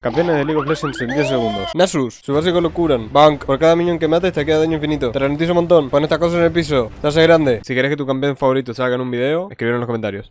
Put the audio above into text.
Campeones de League of Legends en 10 segundos. Nasus, su básico lo curan. Bank, por cada minion que mates te queda daño infinito. Te ralentiza un montón. Pon estas cosas en el piso. Te hace grande. Si quieres que tu campeón favorito salga en un video, escríbelo en los comentarios.